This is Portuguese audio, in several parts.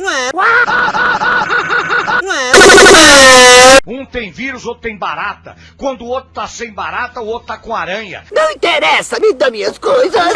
Um tem vírus, outro tem barata. Quando o outro tá sem barata, o outro tá com aranha. Não interessa, me dá minhas coisas.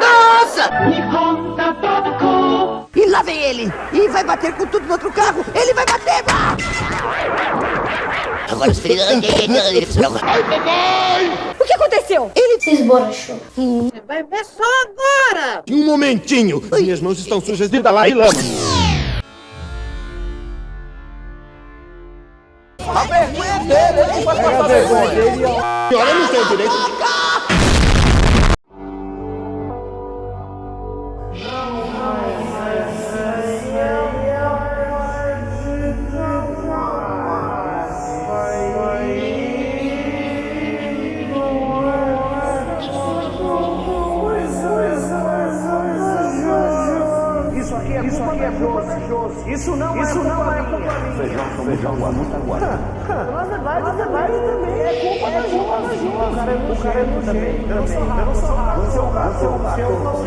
Nossa! E lá vem ele! E vai bater com tudo no outro carro! Ele vai bater! Agora os filhos... Ai, papai! O que aconteceu? Ele se esborrachou. Vai ver só agora! Um momentinho! Minhas mãos estão sujas de e lama. A vergonha dele! Ele vai passar vergonha dele! Olha no seu direito! É isso é não isso é não é culpa minha. Feijão, feijão, muita guarda. Na verdade, na verdade também é culpa da Josi. O cara é nojento também. Eu não sou rato. Você é o rato. Você é o rato.